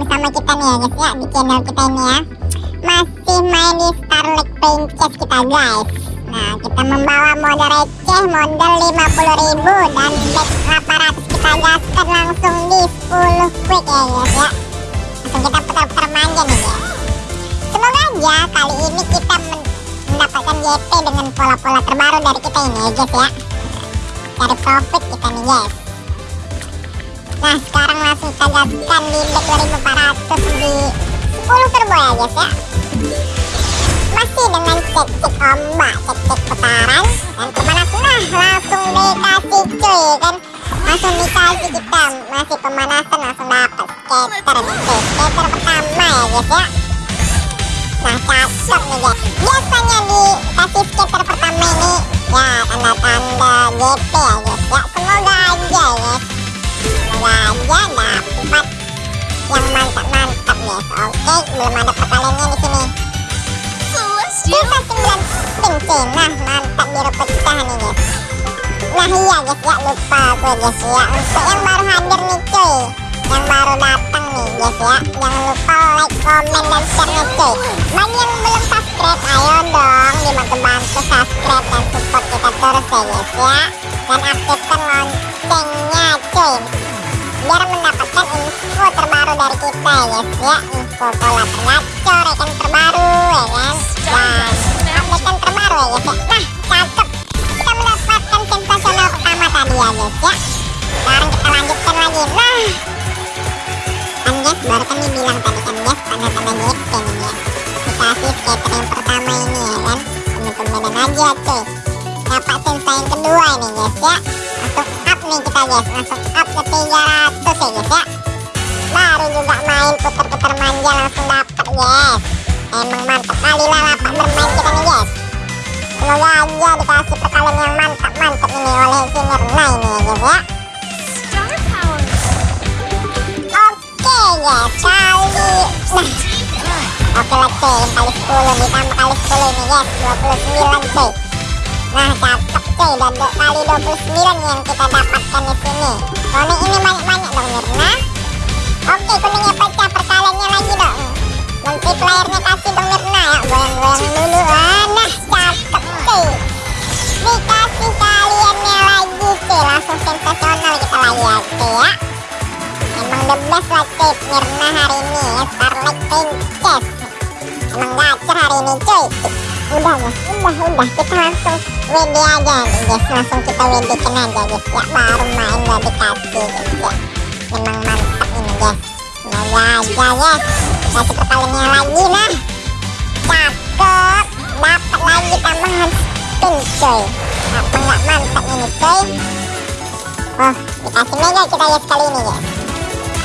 bersama kita nih ya guys ya Di channel kita ini ya. Masih main di Starlight Princess kita guys. Nah kita membawa modal receh Modal 50.000 Dan back 800 kita gaskan langsung di 10 quick ya guys ya. Langsung kita putar-putar manja nih guys. Semoga aja kali ini kita mendapatkan JP dengan pola-pola terbaru dari kita ini ya guys ya. Cari profit kita nih guys Nah sekarang langsung kita gaskan di back 2400 di 10 turbo ya guys ya. Masih dengan cek-cek ombak, cek-cek putaran. Dan pemanasan nah langsung dikasih cuy kan. Langsung dikasih kita. Masih pemanasan langsung dapat skater. Cuy Skater pertama ya guys ya. Nah cakep nih guys. Biasanya dikasih skater pertama ini. Ya tanda-tanda JP Oke belum ada perkaliannya di sini. Kita 9 spin cuy Nah mantap biru pecah nih guys Nah iya guys ya lupa gue guys ya. Untuk yang baru hadir nih cuy. Yang baru datang nih guys ya. Jangan lupa like, comment, dan share nih cuy. Bagi yang belum subscribe Ayo dong dibantu-bantu subscribe dan support kita terus ya guys ya. Dan aktifkan loncengnya cuy Biar mendapatkan info terbaru dari kita ya guys ya. Info pola tergacor ikan terbaru ya kan? Dan update terbaru ya guys ya. Nah cakep. Kita mendapatkan sensasional pertama tadi ya guys ya. Sekarang kita lanjutkan lagi. Nah. Kan guys baru kan dibilang tadi kan guys tanda-tanda JP nih ya. Dikasih skater yang pertama ini ya kan? Tumben-tumbenan aja cuy. Dapat sensa yang kedua ini guys ya guys langsung up ke 300 ya guys ya. Baru juga main putar-putar manja langsung dapat guys emang mantap kali lah lapak bermain kita nih guys Semoga aja dikasih perkalian yang mantap-mantap ini oleh si Mirna ini ya guys ya. Oke kali. Nah. Oke lah cuy yang kali 10 ditambah kali 10 ini guys 29 cuy. Nah cakep cuy dan dua kali 29 yang kita dapatkan di sini. Kuning ini banyak-banyak dong Mirna. Oke kuningnya pecah perkaliannya lagi dong. Multiplayernya kasih dong Mirna ya goyang-goyang dulu. Ah, nah cakep cuy dikasih kaliannya lagi cuy langsung sensasional kita lagi ya cuy ya emang the best lah cuy Mirna hari ini ya Starlight Princess emang gacor hari ini cuy udah ya udah udah. Kita langsung WD aja nih guys langsung kita WD kan aja guys. Ya baru main udah dikasih guys. Ya emang mantap ini guys. Semoga aja guys. Kasih perkaliannya lagi nah. Cakep dapat lagi tambahan spin coy. Apa nggak mantap ini coy. Oh dikasih mega kita ya sekali ini guys.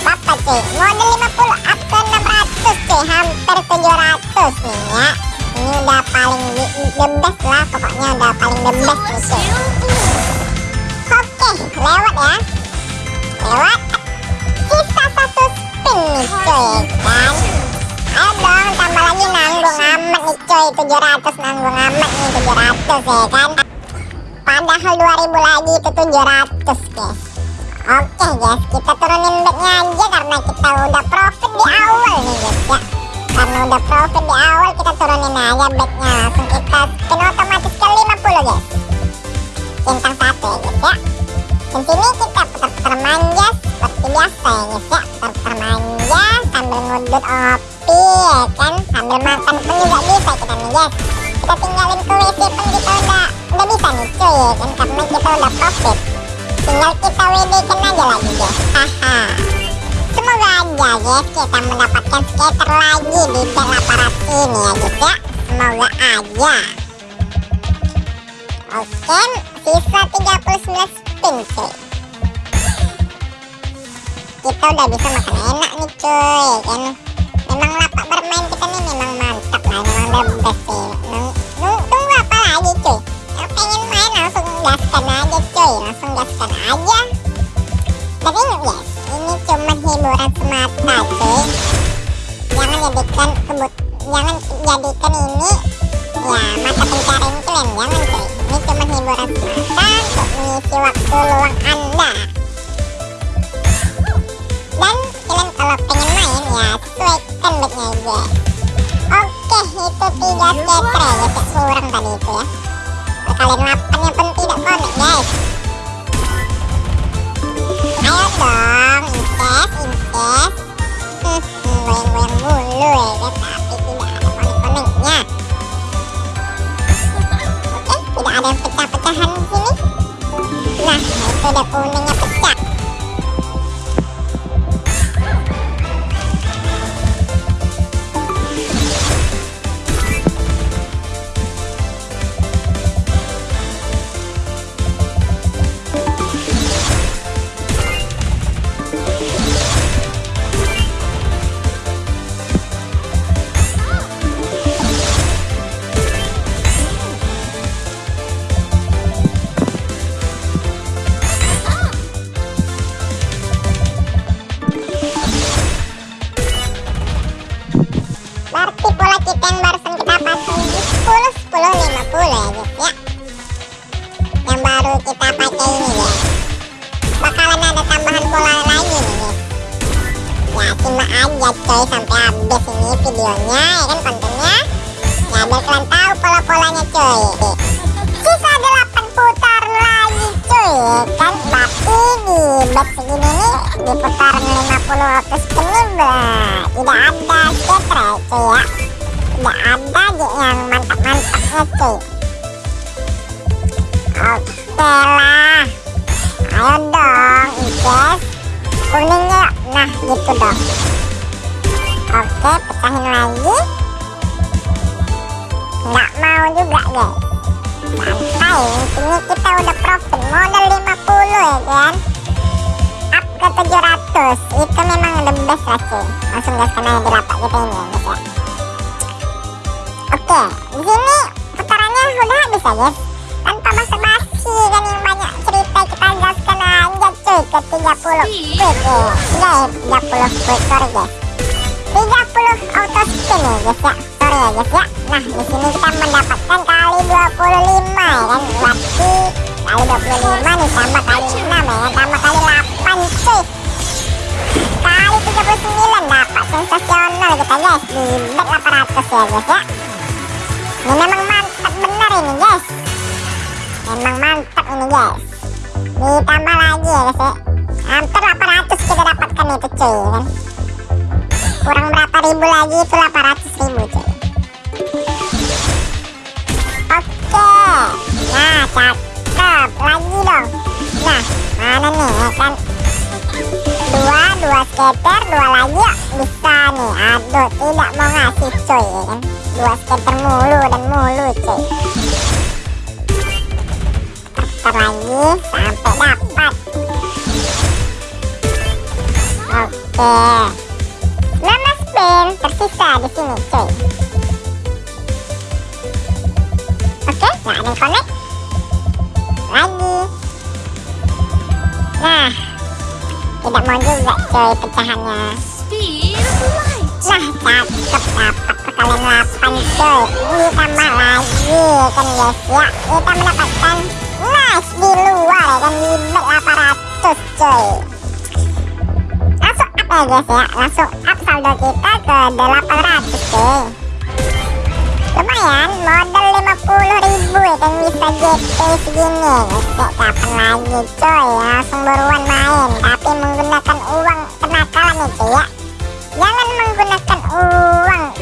Apa apa coy. Model 50 up ke 600 coy. Hampir 700 nih ya ini udah paling the, best lah pokoknya udah paling the best nih coy oke lewat ya. Lewat. Sisa satu spin nih coy. Kan ayo dong tambah lagi nanggung amat nih coy. 700 nanggung amat nih 700 ya kan? Padahal 2000 lagi itu 700 guys oke guys kita turunin bednya aja karena kita udah profit di awal nih guys ya. Karena udah profit di awal kita turunin aja bednya langsung kita spin otomatis ke 50 guys. Centang satu ya guys ya. Di sini kita putar-putar manja seperti biasa ya guys ya. Putar-putar manja sambil ngudut opi ya kan. Sambil makan pun juga bisa kita nih guys. Kita tinggalin ke WC pun kita udah udah bisa nih cuy ya. Kan karena kita udah profit tinggal kita WD kan aja lagi guys. Haha semoga aja guys kita mendapatkan skater lagi di 800 ini ya guys ya. Semoga aja. Oke sisa 39 spin cuy. Kita udah bisa makan enak nih cuy kan. Memang lapak bermain kita nih memang mantap lah memang the best sih. Tunggu apa lagi cuy? Pengen main langsung gaskan aja cuy. Langsung gaskan aja. Dan ingat guys ini cuma hiburan semata sih. jangan jadikan kebut jangan jadikan ini ya mata pencarian kalian. Jangan sih ini cuma hiburan semata untuk mengisi waktu luang anda. Dan kalian kalau pengen main ya sesuaikan bednya aja. Oke itu tiga iya. scatter ya kurang tadi itu ya. Kalian lapang yang pun tidak konek guys. Ayo dong invest invest hmm, goyang-goyang mulu ya guys tapi tidak ada connect-connectnya oke tidak ada pecah-pecahan di sini. Nah itu udah kuningnya pecah kita yang barusan kita pasang di 10 10 50 ya guys ya. Yang baru kita pakai ini ya bakalan ada tambahan pola lagi nih guys. Ya simak aja coy sampai habis ini videonya ya kan kontennya. Ya biar kalian tahu pola-polanya coy. Sisa 8 putar lagi cuy ya kan. Tapi di back segini nih di putaran 50 waktu spin bah tidak ada sketre cuy ya tidak ada yang mantap-mantapnya cuy oke lah. Ayo dong Ices kuningnya nah gitu dong. Oke pecahin lagi. Nggak mau juga guys. Santai intinya kita udah profit. Modal 50 ya kan? Up ke 700 itu memang the best lah cuy langsung gaskan aja di lapak kita ini ya guys ya oke di sini putarannya udah habis ya guys tanpa basa-basi kan yang banyak cerita kita gaskan aja cuy ke 30 quick ya guys. 30 quick sorry guys. 30 auto spin ya guys ya. Sorry ya guys ya. Nah di sini kita mendapatkan kali 25 ya kan. Berarti kali 25 nih tambah kali 6 ya kan tambah kali 8 cuy. Kali 39 dapat sensasional kita guys. Di bet 800 ya guys ya ini memang mantap benar ini guys. Memang mantap ini guys. Ditambah lagi ya guys ya. Hampir 800 kita dapatkan itu cuy ya kan? Kurang berapa ribu lagi itu 800 ribu cuy. Oke. Nah cakep. Lagi dong. Nah mana nih ya kan skater dua lagi ya bisa nih aduh tidak mau ngasih cuy ya kan? Dua skater mulu dan mulu cuy. Putar lagi sampai dapat. Oke. 16 spin tersisa di sini cuy. Oke nggak ada yang connect. Lagi. Nah tidak mau juga coy pecahannya. Nah cakep dapat. Perkalian 8 coy ditambah lagi kan guys ya. Kita mendapatkan nice di luar ya kan. di bet 800 coy langsung up ya guys ya. Langsung up saldo kita ke 800 coy lumayan modal 50 ribu ya kan bisa GP segini. Guys ya kapan lagi coy langsung buruan main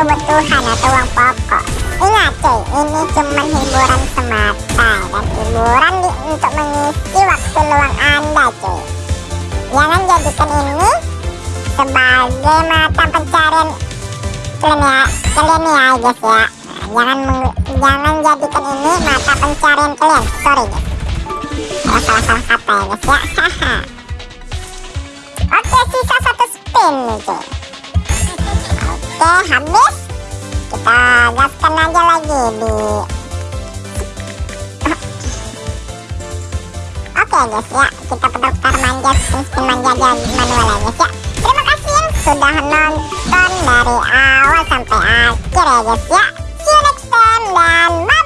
kebutuhan atau uang pokok ingat coy ini cuma hiburan semata dan hiburan di, untuk mengisi waktu luang anda coy jangan jadikan ini sebagai mata pencarian kalian. Ya kalian ya guys ya jangan jangan jadikan ini mata pencarian kalian sorry guys. Salah salah salah kata ya guys ya. Oke sisa satu spin nih cuy oke habis kita gaskan aja lagi di Oke guys ya, kita putar manja spin manja dan manual ya guys ya. Terima kasih yang sudah nonton dari awal sampai akhir ya guys ya. See you next time dan